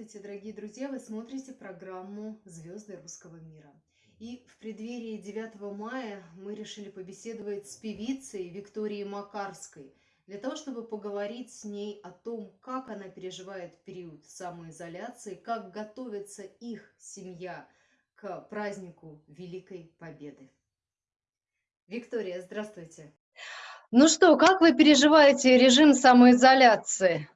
Здравствуйте, дорогие друзья! Вы смотрите программу «Звезды русского мира». И в преддверии 9 мая мы решили побеседовать с певицей Викторией Макарской, для того, чтобы поговорить с ней о том, как она переживает период самоизоляции, как готовится их семья к празднику Великой Победы. Виктория, здравствуйте! Ну что, как вы переживаете режим самоизоляции?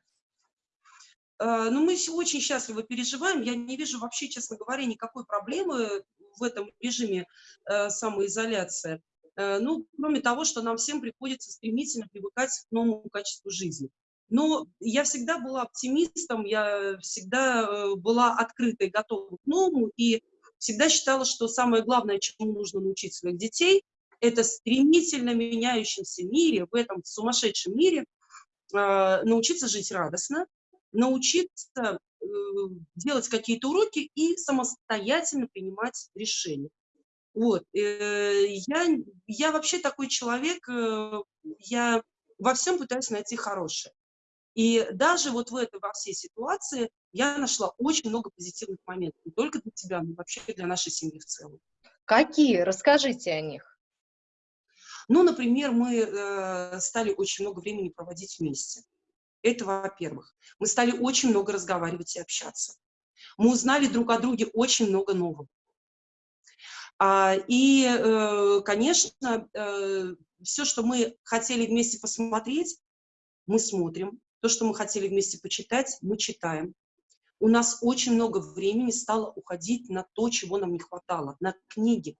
Э, ну, мы очень счастливо переживаем. Я не вижу вообще, честно говоря, никакой проблемы в этом режиме э, самоизоляции. Э, ну, кроме того, что нам всем приходится стремительно привыкать к новому качеству жизни. Но я всегда была оптимистом, я всегда была открытой, готова к новому, и всегда считала, что самое главное, чему нужно научить своих детей, это стремительно меняющемся мире, в этом сумасшедшем мире, научиться жить радостно, научиться э, делать какие-то уроки и самостоятельно принимать решения. Вот. Э, я, я вообще такой человек, э, я во всем пытаюсь найти хорошее. И даже вот в этой, во всей ситуации я нашла очень много позитивных моментов. Не только для тебя, но вообще для нашей семьи в целом. Какие? Расскажите о них. Ну, например, мы э, стали очень много времени проводить вместе. Это во-первых. Мы стали очень много разговаривать и общаться. Мы узнали друг о друге очень много нового. А, и, э, конечно, э, все, что мы хотели вместе посмотреть, мы смотрим. То, что мы хотели вместе почитать, мы читаем. У нас очень много времени стало уходить на то, чего нам не хватало, на книги.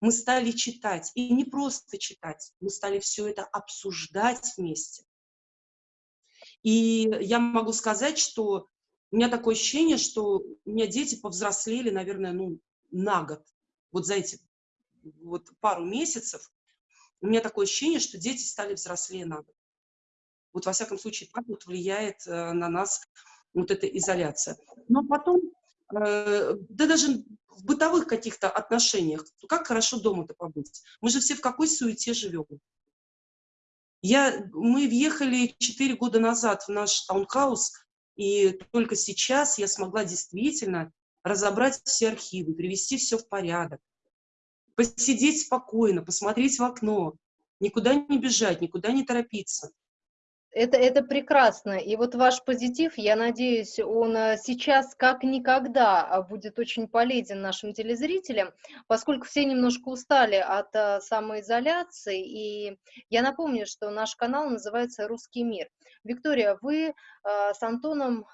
Мы стали читать, и не просто читать, мы стали все это обсуждать вместе. И я могу сказать, что у меня такое ощущение, что у меня дети повзрослели, наверное, ну, на год. Вот за эти вот пару месяцев у меня такое ощущение, что дети стали взрослее на год. Вот во всяком случае так вот влияет э, на нас вот эта изоляция. Но потом, э, да даже в бытовых каких-то отношениях, как хорошо дома-то побыть. Мы же все в какой суете живем. Я, мы въехали 4 года назад в наш таунхаус, и только сейчас я смогла действительно разобрать все архивы, привести все в порядок, посидеть спокойно, посмотреть в окно, никуда не бежать, никуда не торопиться. Это, это прекрасно. И вот ваш позитив, я надеюсь, он э, сейчас как никогда а, будет очень полезен нашим телезрителям, поскольку все немножко устали от э, самоизоляции. И я напомню, что наш канал называется «Русский мир». Виктория, вы э, с Антоном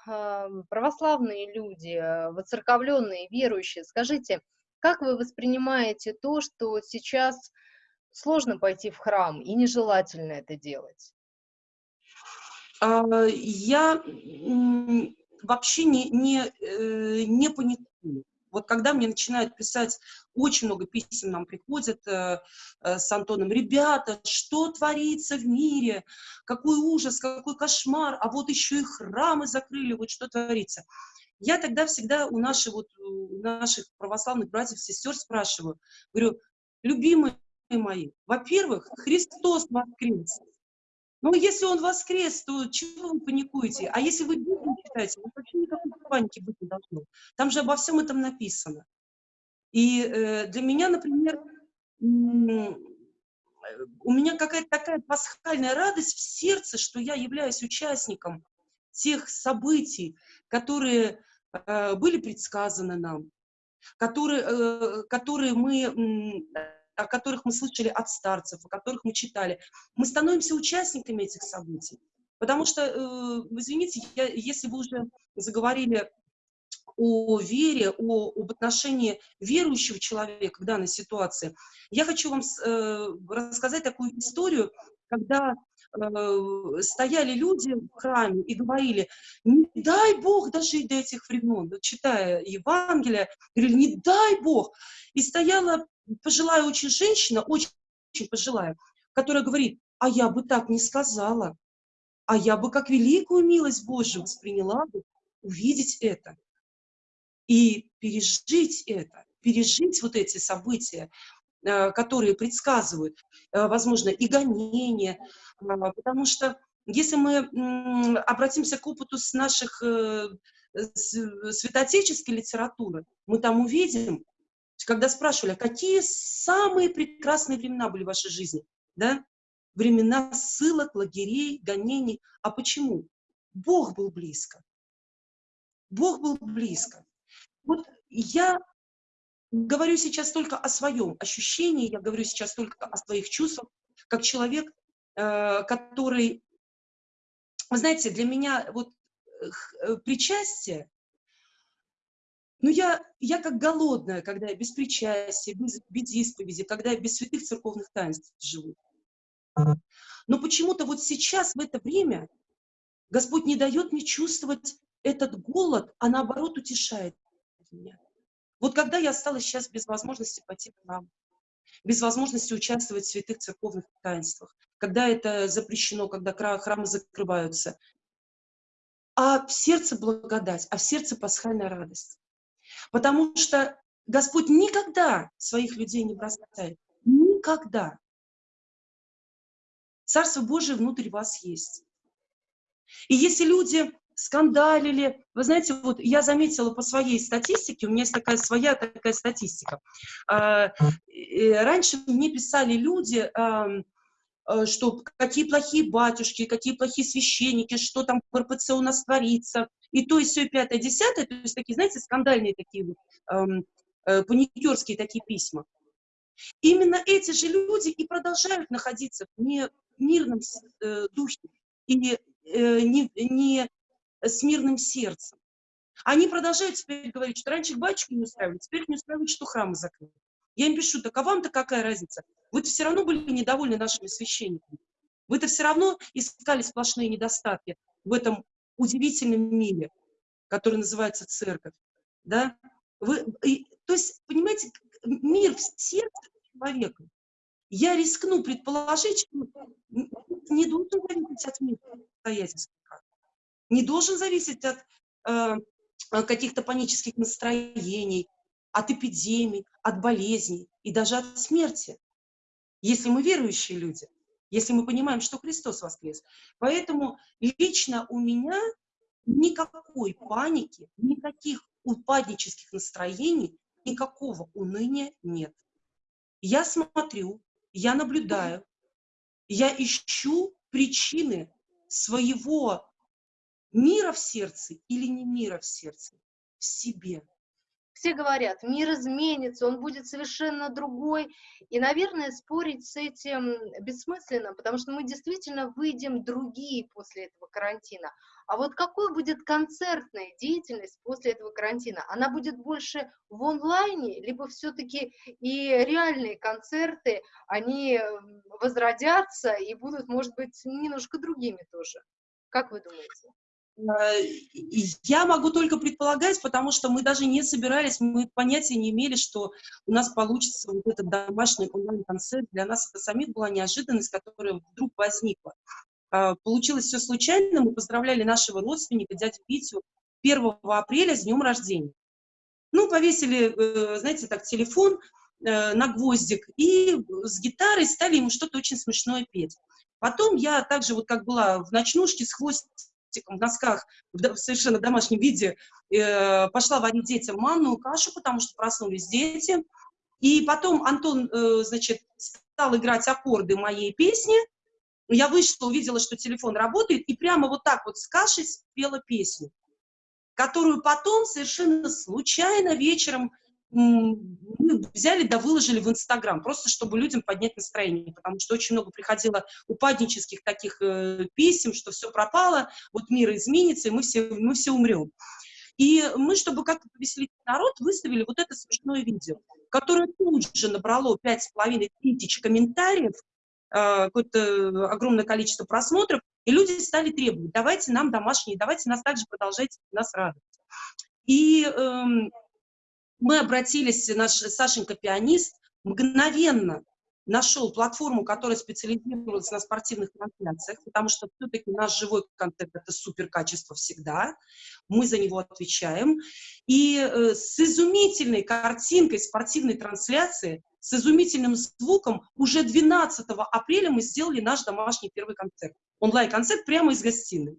православные люди, воцерковленные, верующие. Скажите, как вы воспринимаете то, что сейчас сложно пойти в храм и нежелательно это делать? А, я вообще не, не, э, не паникую. Вот когда мне начинают писать, очень много писем нам приходят э, э, с Антоном, ребята, что творится в мире, какой ужас, какой кошмар, а вот еще и храмы закрыли, вот что творится. Я тогда всегда у наших, вот, у наших православных братьев, сестер спрашиваю, говорю, любимые мои, во-первых, Христос воскрес, ну, если он воскрес, то чего вы паникуете? А если вы Библию читаете, то вообще никакой паники быть не должно. Там же обо всем этом написано. И э, для меня, например, у меня какая-то такая пасхальная радость в сердце, что я являюсь участником тех событий, которые э, были предсказаны нам, которые, э, которые мы о которых мы слышали от старцев, о которых мы читали. Мы становимся участниками этих событий. Потому что, э, извините, я, если вы уже заговорили о вере, о, об отношении верующего человека к данной ситуации, я хочу вам э, рассказать такую историю, когда э, стояли люди в храме и говорили, не дай Бог дожить до этих времен, читая Евангелие, говорили, не дай Бог. И стояла пожилая очень женщина, очень, очень пожилая, которая говорит, а я бы так не сказала, а я бы как великую милость Божию восприняла бы увидеть это и пережить это, пережить вот эти события, э, которые предсказывают, э, возможно, и гонения, а, потому что если мы обратимся к опыту с наших э, святоотеческой литературы, мы там увидим, когда спрашивали, а какие самые прекрасные времена были в вашей жизни, да? Времена ссылок, лагерей, гонений. А почему? Бог был близко. Бог был близко. Вот я говорю сейчас только о своем ощущении, я говорю сейчас только о своих чувствах, как человек, э, который, вы знаете, для меня вот э, причастие, ну я, я как голодная, когда я без причастия, без, без исповеди, когда я без святых церковных таинств живу. Но почему-то вот сейчас, в это время, Господь не дает мне чувствовать этот голод, а наоборот утешает меня. Вот когда я осталась сейчас без возможности пойти в храм, без возможности участвовать в святых церковных таинствах, когда это запрещено, когда храмы закрываются, а в сердце благодать, а в сердце пасхальная радость. Потому что Господь никогда своих людей не бросает. Никогда. Царство Божие внутри вас есть. И если люди скандалили. Вы знаете, вот я заметила по своей статистике, у меня есть такая своя такая статистика. А, раньше мне писали люди, э, что какие плохие батюшки, какие плохие священники, что там в РПЦ у нас творится, и то, и все, и пятое, десятое, то есть такие, знаете, скандальные такие вот, эм, э, паникерские такие письма. Именно эти же люди и продолжают находиться в не, мирном э, духе и э, не, не с мирным сердцем. Они продолжают теперь говорить, что раньше батюшки не устраивали, теперь не устраивают, что храмы закрыты. Я им пишу, так а вам-то какая разница? Вы-то все равно были недовольны нашими священниками. Вы-то все равно искали сплошные недостатки в этом удивительном мире, который называется церковь. Да? Вы, и, то есть, понимаете, мир в сердце человека. Я рискну предположить, что не должен зависеть от обстоятельств не должен зависеть от э, каких-то панических настроений, от эпидемий, от болезней и даже от смерти, если мы верующие люди, если мы понимаем, что Христос воскрес. Поэтому лично у меня никакой паники, никаких упаднических настроений, никакого уныния нет. Я смотрю, я наблюдаю, я ищу причины своего мира в сердце или не мира в сердце? В себе. Все говорят, мир изменится, он будет совершенно другой. И, наверное, спорить с этим бессмысленно, потому что мы действительно выйдем другие после этого карантина. А вот какой будет концертная деятельность после этого карантина? Она будет больше в онлайне, либо все-таки и реальные концерты, они возродятся и будут, может быть, немножко другими тоже? Как вы думаете? Э, я могу только предполагать, потому что мы даже не собирались, мы понятия не имели, что у нас получится вот этот домашний онлайн-концерт. Для нас это самих была неожиданность, которая вдруг возникла. А, получилось все случайно. Мы поздравляли нашего родственника, дядю Петю, 1 апреля с днем рождения. Ну, повесили, э, знаете, так, телефон э, на гвоздик и с гитарой стали ему что-то очень смешное петь. Потом я также, вот как была в ночнушке с хвостиком, в носках, в совершенно домашнем виде, э, пошла варить детям манную кашу, потому что проснулись дети. И потом Антон, э, значит, стал играть аккорды моей песни. Я вышла, увидела, что телефон работает, и прямо вот так вот с кашей спела песню, которую потом совершенно случайно вечером мы взяли да выложили в Инстаграм, просто чтобы людям поднять настроение, потому что очень много приходило упаднических таких э, писем, что все пропало, вот мир изменится, и мы все, мы все умрем. И мы, чтобы как-то повеселить народ, выставили вот это смешное видео, которое тут же набрало 5,5 тысяч комментариев, э, какое-то огромное количество просмотров, и люди стали требовать, давайте нам домашние, давайте нас также продолжайте нас радовать. И эм, мы обратились, наш Сашенька пианист мгновенно нашел платформу, которая специализировалась на спортивных трансляциях, потому что все-таки наш живой контент – это супер качество всегда, мы за него отвечаем. И э, с изумительной картинкой спортивной трансляции, с изумительным звуком уже 12 апреля мы сделали наш домашний первый концерт, онлайн-концерт прямо из гостиной.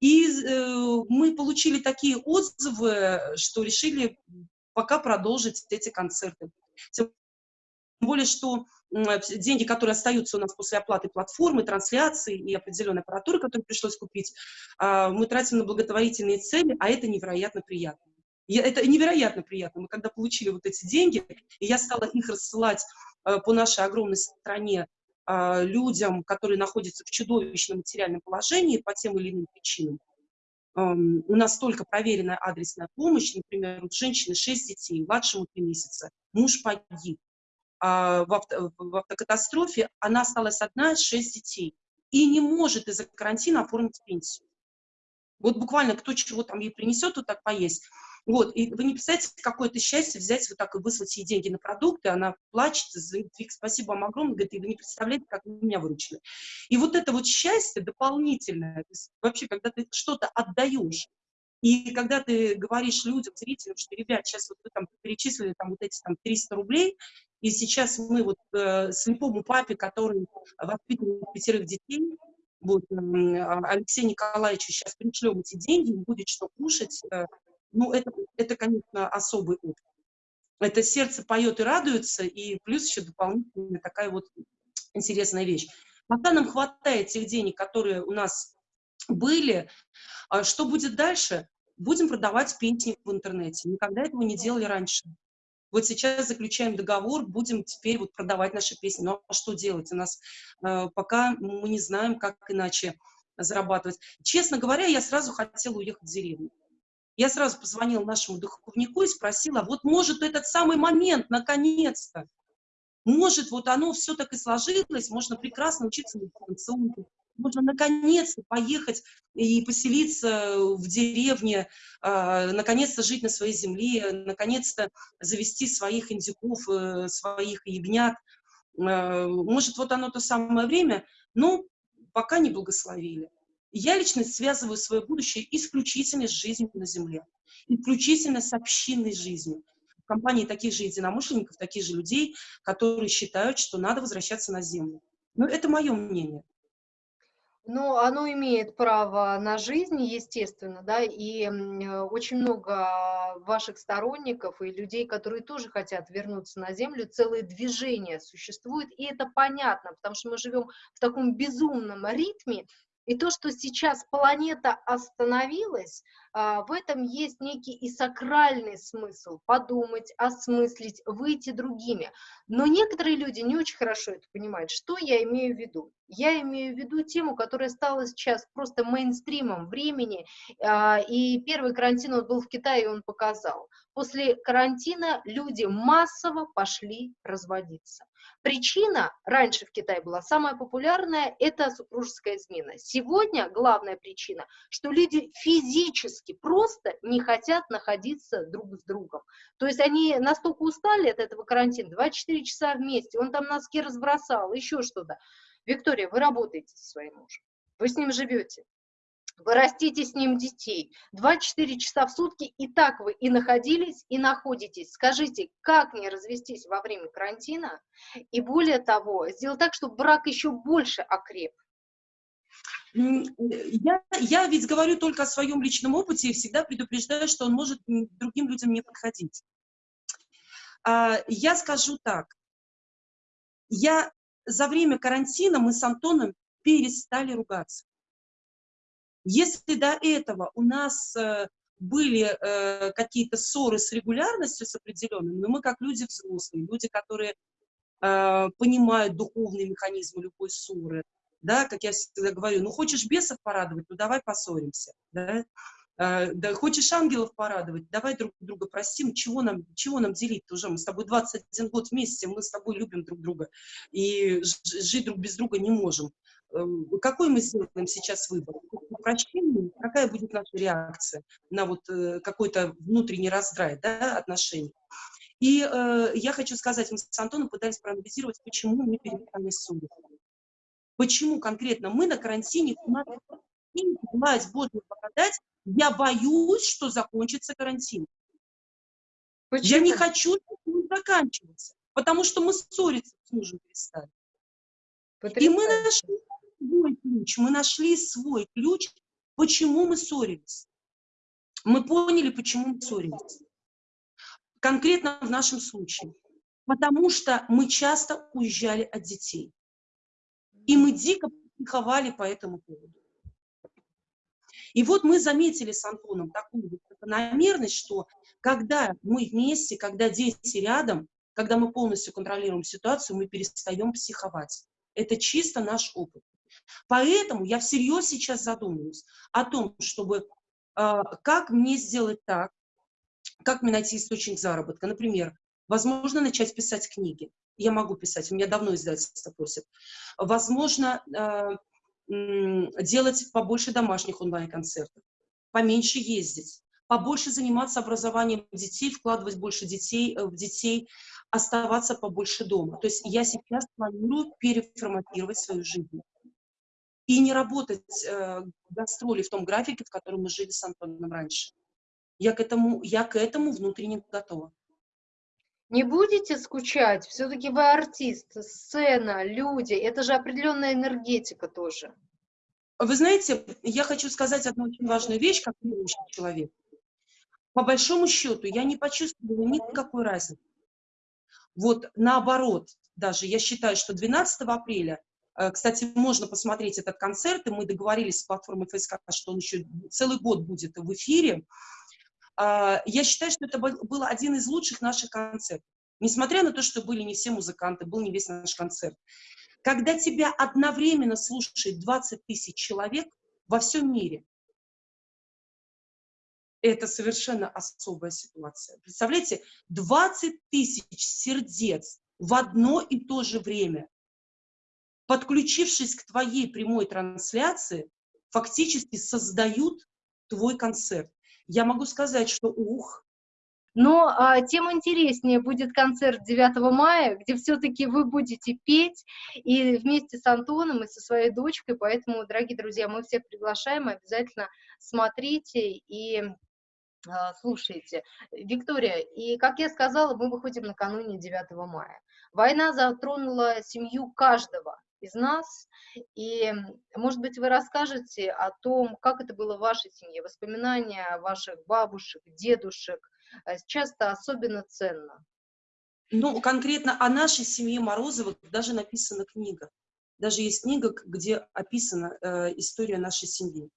И э, мы получили такие отзывы, что решили пока продолжить эти концерты. Тем более, что деньги, которые остаются у нас после оплаты платформы, трансляции и определенной аппаратуры, которую пришлось купить, а, мы тратим на благотворительные цели, а это невероятно приятно. Это невероятно приятно. Мы когда получили вот эти деньги, и я стала их рассылать э, по нашей огромной стране э, людям, которые находятся в чудовищном материальном положении по тем или иным причинам. У нас только проверенная адресная помощь, например, у женщины 6 детей, младшему 3 месяца, муж погиб. А в, авто, в автокатастрофе она осталась одна, 6 детей, и не может из-за карантина оформить пенсию. Вот буквально кто чего там ей принесет, вот так поесть. Вот, и вы не представляете, какое это счастье взять вот так и выслать ей деньги на продукты, она плачет, Вик, спасибо вам огромное, говорит, и вы не представляете, как вы меня выручили. И вот это вот счастье дополнительное, то есть вообще, когда ты что-то отдаешь, и когда ты говоришь людям, зрителям, что, ребят, сейчас вот вы там перечислили там вот эти там 300 рублей, и сейчас мы вот э, слепому папе, который воспитывает пятерых детей, вот, э, Алексею Николаевичу сейчас пришлем эти деньги, будет что кушать, э, ну, это, это, конечно, особый опыт. Это сердце поет и радуется, и плюс еще дополнительная такая вот интересная вещь. Пока нам хватает тех денег, которые у нас были, а что будет дальше? Будем продавать песни в интернете. Никогда этого не делали раньше. Вот сейчас заключаем договор, будем теперь вот продавать наши песни. Ну, а что делать? У нас э, пока мы не знаем, как иначе зарабатывать. Честно говоря, я сразу хотела уехать в деревню. Я сразу позвонила нашему духовнику и спросила, вот может этот самый момент, наконец-то, может вот оно все так и сложилось, можно прекрасно учиться на дистанционке, можно наконец-то поехать и поселиться в деревне, э, наконец-то жить на своей земле, наконец-то завести своих индюков, э, своих ягнят. Э, может, вот оно то самое время, но пока не благословили. Я лично связываю свое будущее исключительно с жизнью на Земле, исключительно с общинной жизнью. В компании таких же единомышленников, таких же людей, которые считают, что надо возвращаться на Землю. Но это мое мнение. Ну, оно имеет право на жизнь, естественно, да, и э, очень много ваших сторонников и людей, которые тоже хотят вернуться на Землю, целое движение существует, и это понятно, потому что мы живем в таком безумном ритме, и то, что сейчас планета остановилась, в этом есть некий и сакральный смысл – подумать, осмыслить, выйти другими. Но некоторые люди не очень хорошо это понимают. Что я имею в виду? Я имею в виду тему, которая стала сейчас просто мейнстримом времени, а, и первый карантин он был в Китае, и он показал. После карантина люди массово пошли разводиться. Причина раньше в Китае была самая популярная – это супружеская измена. Сегодня главная причина, что люди физически просто не хотят находиться друг с другом. То есть они настолько устали от этого карантина, 24 часа вместе, он там носки разбросал, еще что-то. Виктория, вы работаете со своим мужем, вы с ним живете, вы растите с ним детей. 24 часа в сутки и так вы и находились, и находитесь. Скажите, как не развестись во время карантина? И более того, сделать так, чтобы брак еще больше окреп. Я, я ведь говорю только о своем личном опыте и всегда предупреждаю, что он может другим людям не подходить. А, я скажу так. Я за время карантина мы с Антоном перестали ругаться. Если до этого у нас э, были э, какие-то ссоры с регулярностью, с определенной, но мы как люди взрослые, люди, которые э, понимают духовные механизмы любой ссоры, да, как я всегда говорю, ну хочешь бесов порадовать, ну давай поссоримся, да, да, хочешь ангелов порадовать, давай друг друга простим, чего нам, чего нам делить уже, мы с тобой 21 год вместе, мы с тобой любим друг друга, и жить друг без друга не можем. Эм, какой мы сделаем сейчас выбор? Прощение? Какая будет наша реакция на вот э, какой-то внутренний раздрай да, отношений? И э, я хочу сказать, мы с Антоном пытались проанализировать, почему мы перестали ссориться. Почему конкретно мы на карантине, у нас власть Божью благодать, я боюсь, что закончится карантин. Почему? Я не хочу, чтобы он заканчивался, потому что мы ссориться с мужем перестали. И мы нашли свой ключ, мы нашли свой ключ Почему мы ссорились? Мы поняли, почему мы ссорились. Конкретно в нашем случае. Потому что мы часто уезжали от детей. И мы дико психовали по этому поводу. И вот мы заметили с Антоном такую закономерность, что когда мы вместе, когда дети рядом, когда мы полностью контролируем ситуацию, мы перестаем психовать. Это чисто наш опыт. Поэтому я всерьез сейчас задумываюсь о том, чтобы э, как мне сделать так, как мне найти источник заработка. Например, возможно, начать писать книги. Я могу писать, у меня давно издательство просит. Возможно, э, делать побольше домашних онлайн-концертов, поменьше ездить, побольше заниматься образованием детей, вкладывать больше детей э, в детей, оставаться побольше дома. То есть я сейчас планирую переформатировать свою жизнь и не работать э, гастроли в том графике, в котором мы жили с Антоном раньше. Я к этому, я к этому внутренне готова. Не будете скучать? Все-таки вы артист, сцена, люди. Это же определенная энергетика тоже. Вы знаете, я хочу сказать одну очень важную вещь, как верующий человек. По большому счету, я не почувствовала никакой разницы. Вот наоборот, даже я считаю, что 12 апреля, э, кстати, можно посмотреть этот концерт, и мы договорились с платформой ФСК, что он еще целый год будет в эфире. А, я считаю, что это был один из лучших наших концертов. Несмотря на то, что были не все музыканты, был не весь наш концерт. Когда тебя одновременно слушает 20 тысяч человек во всем мире, это совершенно особая ситуация. Представляете, 20 тысяч сердец в одно и то же время, подключившись к твоей прямой трансляции, фактически создают твой концерт я могу сказать, что ух. Но а, тем интереснее будет концерт 9 мая, где все-таки вы будете петь и вместе с Антоном и со своей дочкой, поэтому, дорогие друзья, мы всех приглашаем, обязательно смотрите и а, слушайте. Виктория, и как я сказала, мы выходим накануне 9 мая. Война затронула семью каждого, из нас. И, может быть, вы расскажете о том, как это было в вашей семье, воспоминания ваших бабушек, дедушек. Э, сейчас это особенно ценно. Ну, конкретно о нашей семье Морозовых даже написана книга. Даже есть книга, где описана э, история нашей семьи.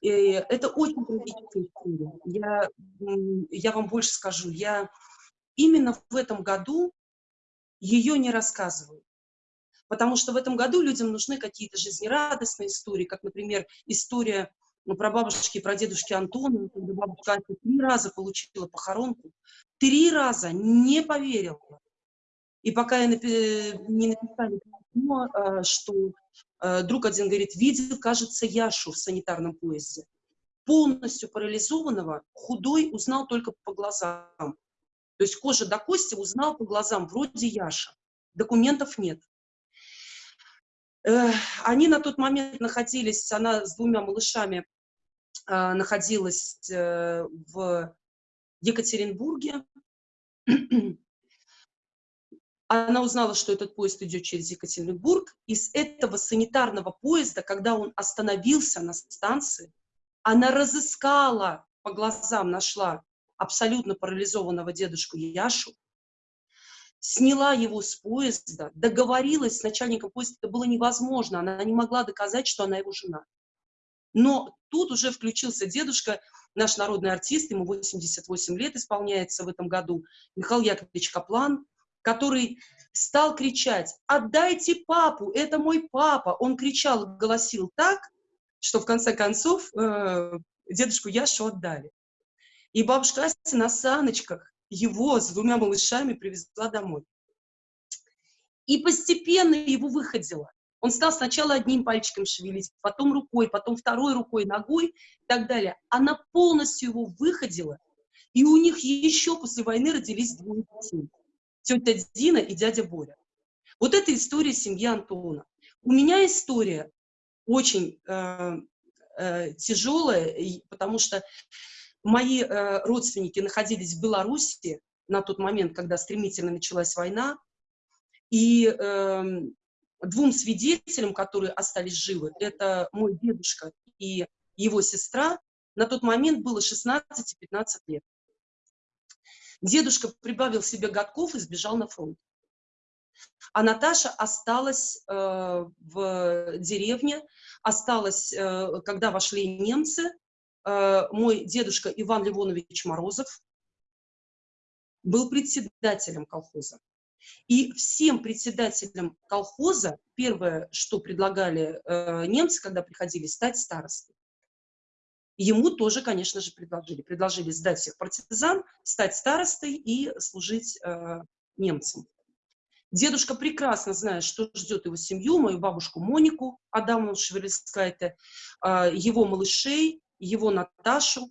И это очень трагическая история. Я, я вам больше скажу, я именно в этом году ее не рассказываю потому что в этом году людям нужны какие-то жизнерадостные истории, как, например, история ну, про бабушки и про дедушки Антона, когда бабушка три раза получила похоронку, три раза не поверила. И пока я напи не написала письмо, а, что а, друг один говорит, видел, кажется, Яшу в санитарном поезде. Полностью парализованного, худой, узнал только по глазам. То есть кожа до кости узнал по глазам, вроде Яша. Документов нет. Они на тот момент находились, она с двумя малышами а, находилась э, в Екатеринбурге. Она узнала, что этот поезд идет через Екатеринбург. Из этого санитарного поезда, когда он остановился на станции, она разыскала, по глазам нашла абсолютно парализованного дедушку Яшу, сняла его с поезда, договорилась с начальником поезда, это было невозможно, она не могла доказать, что она его жена. Но тут уже включился дедушка, наш народный артист, ему 88 лет исполняется в этом году, Михаил Яковлевич Каплан, который стал кричать, отдайте папу, это мой папа. Он кричал, голосил так, что в конце концов э, дедушку Яшу отдали. И бабушка Ася на саночках его с двумя малышами привезла домой. И постепенно его выходила. Он стал сначала одним пальчиком шевелить, потом рукой, потом второй рукой, ногой и так далее. Она полностью его выходила, и у них еще после войны родились двое детей. Тетя Дина и дядя Боря. Вот это история семьи Антона. У меня история очень э, э, тяжелая, потому что Мои э, родственники находились в Беларуси на тот момент, когда стремительно началась война, и э, двум свидетелям, которые остались живы, это мой дедушка и его сестра, на тот момент было 16 15 лет. Дедушка прибавил себе годков и сбежал на фронт. А Наташа осталась э, в деревне, осталась, э, когда вошли немцы. Э, мой дедушка Иван Ливонович Морозов был председателем колхоза. И всем председателям колхоза первое, что предлагали э, немцы, когда приходили, стать старостой. Ему тоже, конечно же, предложили. Предложили сдать всех партизан, стать старостой и служить э, немцам. Дедушка прекрасно знает, что ждет его семью, мою бабушку Монику Адамовну Шевелескайте, э, его малышей, его Наташу,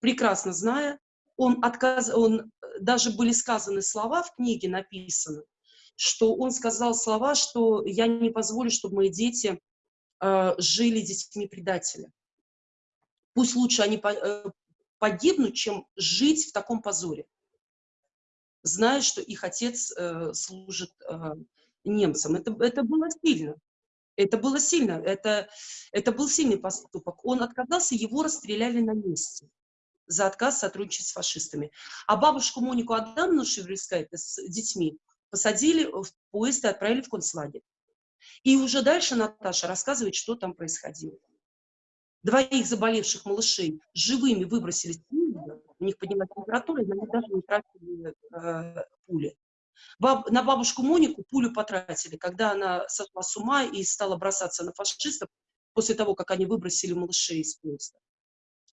прекрасно зная. Он, отказ, он даже были сказаны слова в книге написаны, что он сказал слова, что я не позволю, чтобы мои дети э, жили детьми предателя. Пусть лучше они э, погибнут, чем жить в таком позоре, зная, что их отец э, служит э, немцам. Это, это было сильно. Это было сильно. Это, это был сильный поступок. Он отказался, его расстреляли на месте за отказ сотрудничать с фашистами. А бабушку Монику Адамовну Шеврельскайте с детьми посадили в поезд и отправили в концлагерь. И уже дальше Наташа рассказывает, что там происходило. Двоих заболевших малышей живыми выбросили у них поднялась температура, и они даже не тратили э, пули. Баб, на бабушку Монику пулю потратили, когда она сошла с ума и стала бросаться на фашистов после того, как они выбросили малышей из поезда.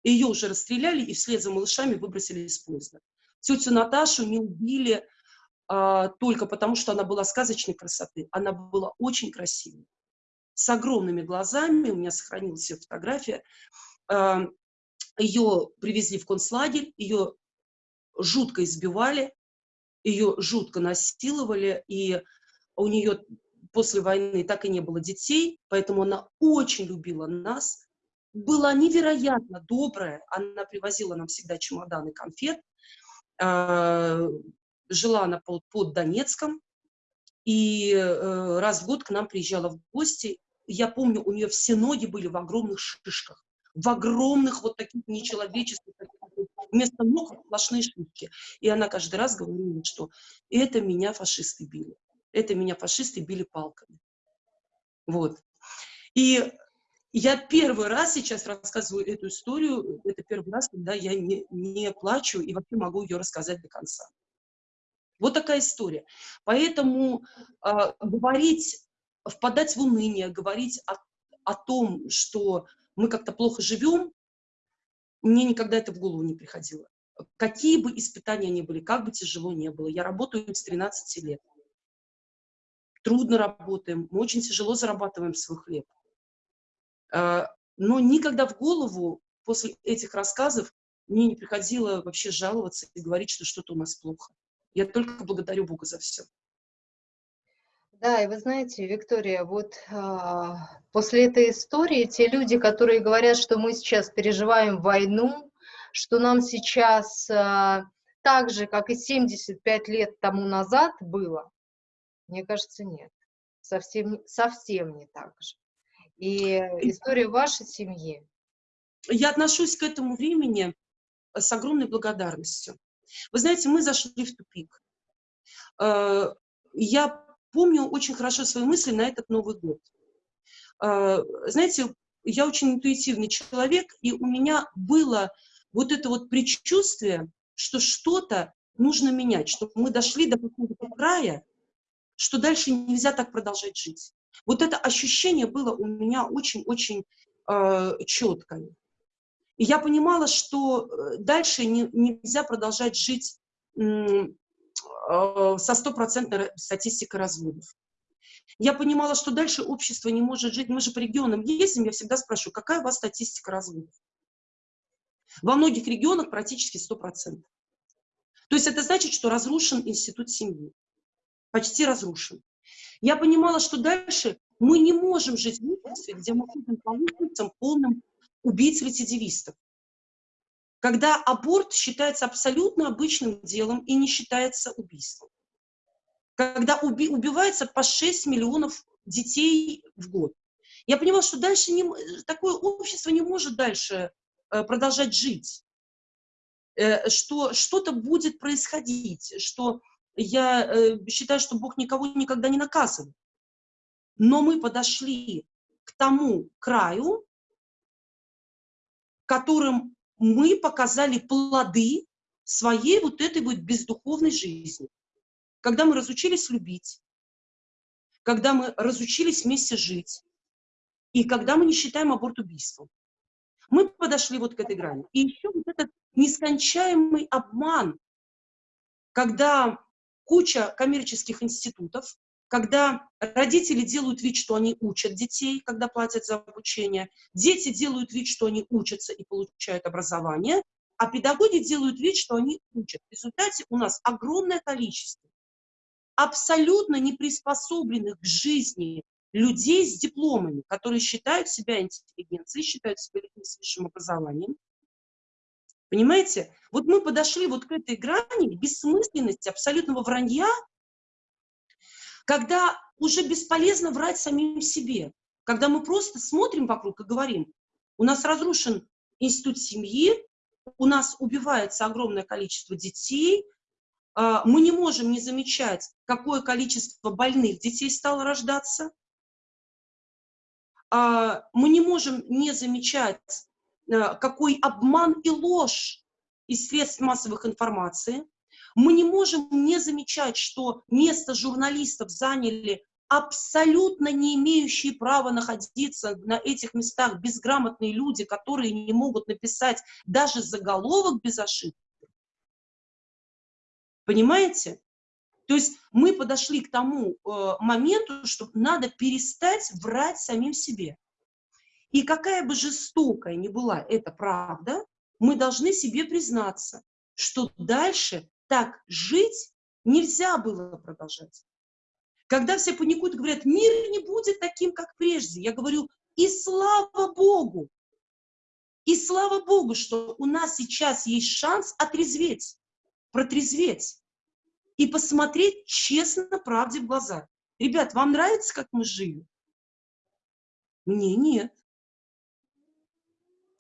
Ее уже расстреляли и вслед за малышами выбросили из поезда. Тетю Наташу не убили а, только потому, что она была сказочной красоты. Она была очень красивой, с огромными глазами. У меня сохранилась ее фотография. А, ее привезли в концлагерь, ее жутко избивали, ее жутко насиловали, и у нее после войны так и не было детей, поэтому она очень любила нас, была невероятно добрая. Она привозила нам всегда чемоданы конфет. А, жила она под, Донецком. И э, раз в год к нам приезжала в гости. Я помню, у нее все ноги были в огромных шишках. В огромных вот таких нечеловеческих, вместо ног сплошные шишки. И она каждый раз говорила, что это меня фашисты били. Это меня фашисты били палками. Вот. И я первый раз сейчас рассказываю эту историю, это первый раз, когда я не, не плачу и вообще могу ее рассказать до конца. Вот такая история. Поэтому э, говорить, впадать в уныние, говорить о, о том, что мы как-то плохо живем, мне никогда это в голову не приходило. Какие бы испытания ни были, как бы тяжело не было. Я работаю с 13 лет. Трудно работаем, мы очень тяжело зарабатываем свой хлеб. А, но никогда в голову после этих рассказов мне не приходило вообще жаловаться и говорить, что что-то у нас плохо. Я только благодарю Бога за все. Да, и вы знаете, Виктория, вот э, после этой истории те люди, которые говорят, что мы сейчас переживаем войну, что нам сейчас э, так же, как и 75 лет тому назад было, мне кажется, нет. Совсем, совсем не так же и историю вашей семьи. Я отношусь к этому времени с огромной благодарностью. Вы знаете, мы зашли в тупик. Э, я помню очень хорошо свои мысли на этот Новый год. Э, знаете, я очень интуитивный человек, и у меня было вот это вот предчувствие, что что-то нужно менять, что мы дошли до какого-то края, что дальше нельзя так продолжать жить. Вот это ощущение было у меня очень-очень э, четкое. И я понимала, что э, дальше не, нельзя продолжать жить со стопроцентной статистикой разводов. Я понимала, что дальше общество не может жить. Мы же по регионам ездим, я всегда спрашиваю, какая у вас статистика разводов? Во многих регионах практически 100%. То есть это значит, что разрушен институт семьи. Почти разрушен. Я понимала, что дальше мы не можем жить в обществе, где мы ходим по улицам полным убийц-рецидивистов. Когда аборт считается абсолютно обычным делом и не считается убийством. Когда уби убивается по 6 миллионов детей в год. Я понимала, что дальше не, такое общество не может дальше э, продолжать жить, э, что что-то будет происходить, что я э, считаю, что Бог никого никогда не наказывает. Но мы подошли к тому краю, которым мы показали плоды своей вот этой вот бездуховной жизни. Когда мы разучились любить, когда мы разучились вместе жить, и когда мы не считаем аборт убийством. Мы подошли вот к этой грани. И еще вот этот нескончаемый обман, когда куча коммерческих институтов, когда родители делают вид, что они учат детей, когда платят за обучение, дети делают вид, что они учатся и получают образование, а педагоги делают вид, что они учат. В результате у нас огромное количество абсолютно не приспособленных к жизни людей с дипломами, которые считают себя интеллигенцией, считают себя людьми с высшим образованием. Понимаете? Вот мы подошли вот к этой грани бессмысленности, абсолютного вранья, когда уже бесполезно врать самим себе, когда мы просто смотрим вокруг и говорим, у нас разрушен институт семьи, у нас убивается огромное количество детей, а, мы не можем не замечать, какое количество больных детей стало рождаться, а, мы не можем не замечать, а, какой обман и ложь из средств массовых информации, мы не можем не замечать, что место журналистов заняли абсолютно не имеющие права находиться на этих местах безграмотные люди, которые не могут написать даже заголовок без ошибки. Понимаете? То есть мы подошли к тому э, моменту, что надо перестать врать самим себе. И какая бы жестокая ни была эта правда, мы должны себе признаться, что дальше так жить нельзя было продолжать. Когда все паникуют и говорят, мир не будет таким, как прежде, я говорю, и слава Богу, и слава Богу, что у нас сейчас есть шанс отрезветь, протрезветь и посмотреть честно правде в глаза. Ребят, вам нравится, как мы жили? Мне нет.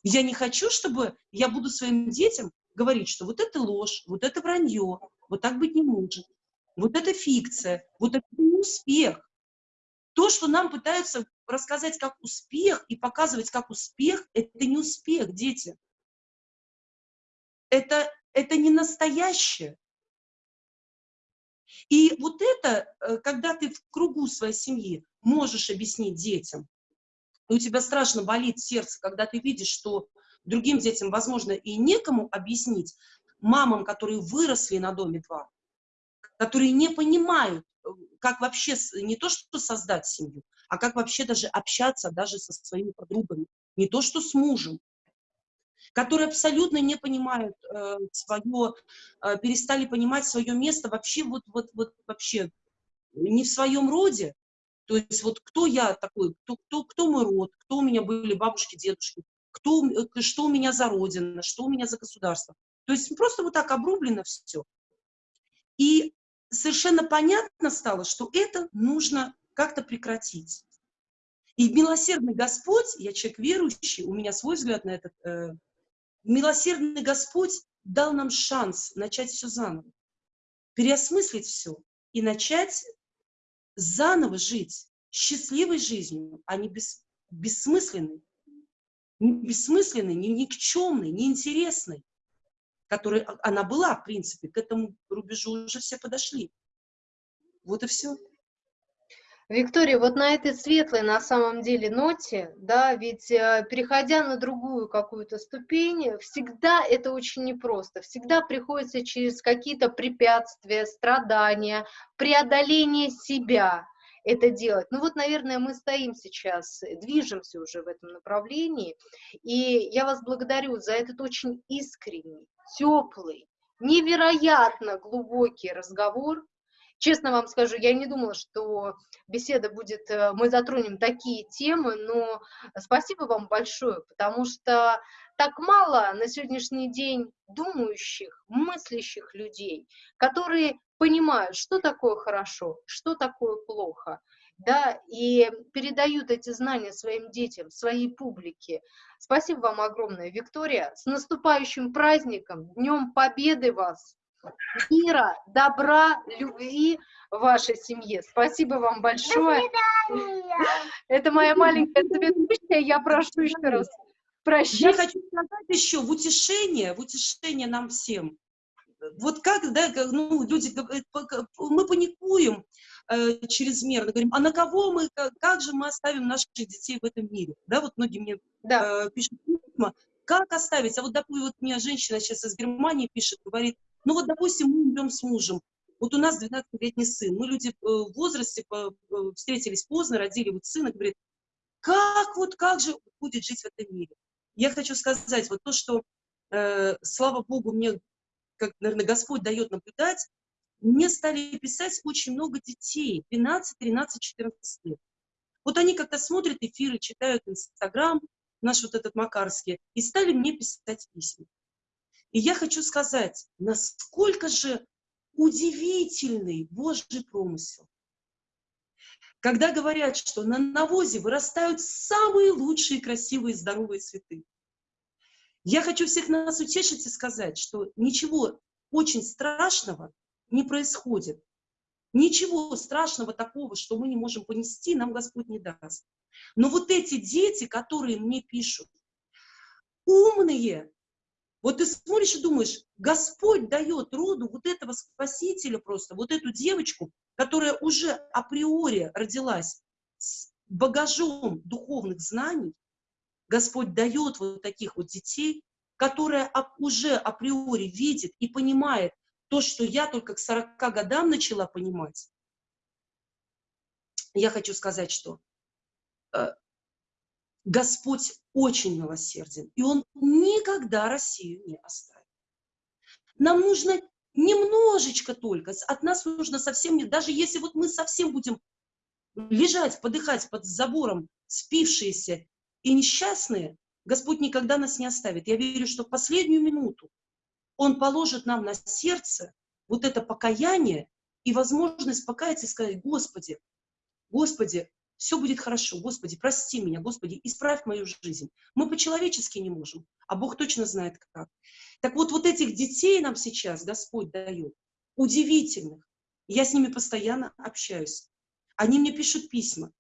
Я не хочу, чтобы я буду своим детям говорить, что вот это ложь, вот это вранье, вот так быть не может, вот это фикция, вот это не успех. То, что нам пытаются рассказать как успех и показывать как успех, это не успех, дети. Это, это не настоящее. И вот это, э, когда ты в кругу своей семьи можешь объяснить детям, и у тебя страшно болит сердце, когда ты видишь, что другим детям, возможно, и некому объяснить, мамам, которые выросли на Доме-2, которые не понимают, э, как вообще не то, что создать семью, а как вообще даже общаться даже со своими подругами, не то, что с мужем, которые абсолютно не понимают э, свое, э, перестали понимать свое место вообще вот, вот, вот вообще не в своем роде. То есть вот кто я такой, кто, кто, кто мой род, кто у меня были бабушки, дедушки, кто, э, что у меня за родина, что у меня за государство. То есть просто вот так обрублено все. И совершенно понятно стало, что это нужно как-то прекратить. И милосердный Господь, я человек верующий, у меня свой взгляд на этот э, милосердный Господь дал нам шанс начать все заново, переосмыслить все и начать заново жить счастливой жизнью, а не бес, бессмысленной, не бессмысленной, не никчемной, неинтересной, которой а, она была, в принципе, к этому рубежу уже все подошли. Вот и все. Виктория, вот на этой светлой на самом деле ноте, да, ведь э, переходя на другую какую-то ступень, всегда это очень непросто, всегда приходится через какие-то препятствия, страдания, преодоление себя это делать. Ну вот, наверное, мы стоим сейчас, движемся уже в этом направлении, и я вас благодарю за этот очень искренний, теплый, невероятно глубокий разговор, Честно вам скажу, я не думала, что беседа будет, э, мы затронем такие темы, но спасибо вам большое, потому что так мало на сегодняшний день думающих, мыслящих людей, которые понимают, что такое хорошо, что такое плохо. да, и передают эти знания своим детям, своей публике. Спасибо вам огромное, Виктория. С наступающим праздником, Днем Победы вас! Мира, добра, любви в вашей семье. Спасибо вам большое. Это моя маленькая соведущая. Я прошу еще раз прощения. Я хочу сказать еще в утешение, в утешение нам всем. Вот как, да, ну, люди, мы паникуем, э, чрезмерно, говорим, а на кого мы, как, же мы оставим наших детей в этом мире? Да, вот многие мне да. э, пишут письма, как оставить? А вот, допустим, вот мне женщина сейчас из Германии пишет, говорит, ну вот, допустим, мы умрем с мужем, вот у нас 12-летний сын, мы люди э, в возрасте э, встретились поздно, родили вот сына, говорит, как вот, как же будет жить в этом мире? Я хочу сказать, вот то, что, э, слава Богу, мне, как, наверное, Господь дает наблюдать, мне стали писать очень много детей, 12, 13, 14 лет. Вот они как-то смотрят эфиры, читают Инстаграм, наш вот этот Макарский, и стали мне писать письма. И я хочу сказать, насколько же удивительный Божий промысел. Когда говорят, что на навозе вырастают самые лучшие, красивые, здоровые цветы. Я хочу всех нас утешить и сказать, что ничего очень страшного не происходит. Ничего страшного такого, что мы не можем понести, нам Господь не даст. Но вот эти дети, которые мне пишут, умные, вот ты смотришь и думаешь, Господь дает роду вот этого спасителя просто, вот эту девочку, которая уже априори родилась с багажом духовных знаний, Господь дает вот таких вот детей, которые уже априори видит и понимает, то, что я только к 40 годам начала понимать, я хочу сказать, что э, Господь очень милосерден, и Он никогда Россию не оставит. Нам нужно немножечко только, от нас нужно совсем, даже если вот мы совсем будем лежать, подыхать под забором, спившиеся и несчастные, Господь никогда нас не оставит. Я верю, что в последнюю минуту он положит нам на сердце вот это покаяние и возможность покаяться и сказать, Господи, Господи, все будет хорошо, Господи, прости меня, Господи, исправь мою жизнь. Мы по-человечески не можем, а Бог точно знает как. Так вот, вот этих детей нам сейчас Господь дает, удивительных. Я с ними постоянно общаюсь. Они мне пишут письма.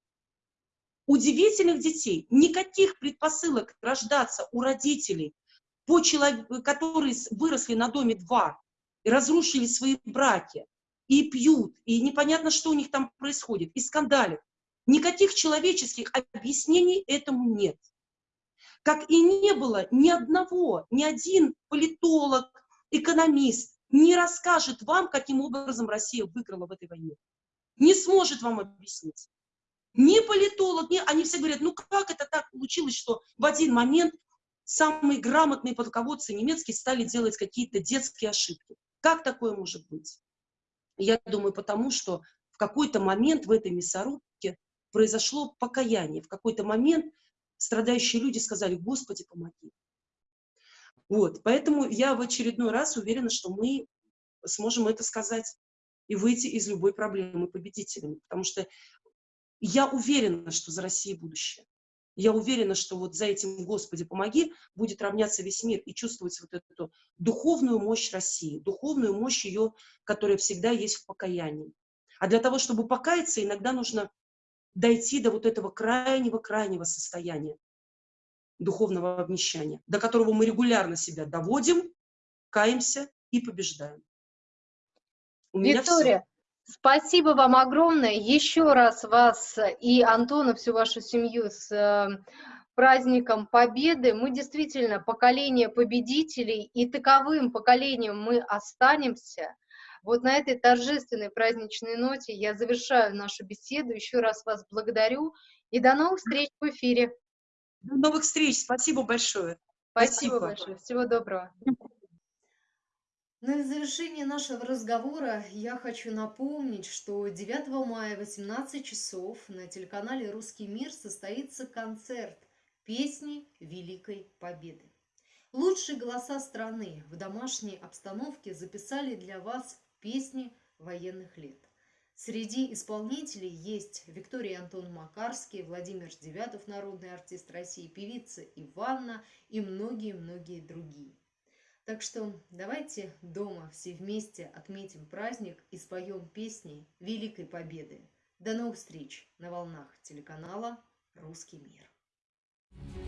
Удивительных детей, никаких предпосылок рождаться у родителей по человеку, которые выросли на доме два и разрушили свои браки, и пьют, и непонятно, что у них там происходит, и скандалят. Никаких человеческих объяснений этому нет. Как и не было ни одного, ни один политолог, экономист не расскажет вам, каким образом Россия выиграла в этой войне. Не сможет вам объяснить. Ни политолог, ни... Они все говорят, ну как это так получилось, что в один момент самые грамотные полководцы немецкие стали делать какие-то детские ошибки. Как такое может быть? Я думаю, потому что в какой-то момент в этой мясорубке произошло покаяние. В какой-то момент страдающие люди сказали, Господи, помоги. Вот, поэтому я в очередной раз уверена, что мы сможем это сказать и выйти из любой проблемы победителями. Потому что я уверена, что за Россией будущее. Я уверена, что вот за этим «Господи, помоги» будет равняться весь мир и чувствовать вот эту духовную мощь России, духовную мощь ее, которая всегда есть в покаянии. А для того, чтобы покаяться, иногда нужно дойти до вот этого крайнего-крайнего состояния духовного обнищания, до которого мы регулярно себя доводим, каемся и побеждаем. У Виктория, Спасибо вам огромное. Еще раз вас и Антона, всю вашу семью с э, праздником Победы. Мы действительно поколение победителей, и таковым поколением мы останемся. Вот на этой торжественной праздничной ноте я завершаю нашу беседу. Еще раз вас благодарю и до новых встреч в эфире. До новых встреч. Спасибо большое. Спасибо, Спасибо. большое. Всего доброго. И в завершение нашего разговора я хочу напомнить, что 9 мая в 18 часов на телеканале «Русский мир» состоится концерт «Песни Великой Победы». Лучшие голоса страны в домашней обстановке записали для вас песни военных лет. Среди исполнителей есть Виктория Антон Макарский, Владимир Девятов, народный артист России, певица Иванна и многие-многие другие. Так что давайте дома все вместе отметим праздник и споем песни Великой Победы. До новых встреч на волнах телеканала «Русский мир».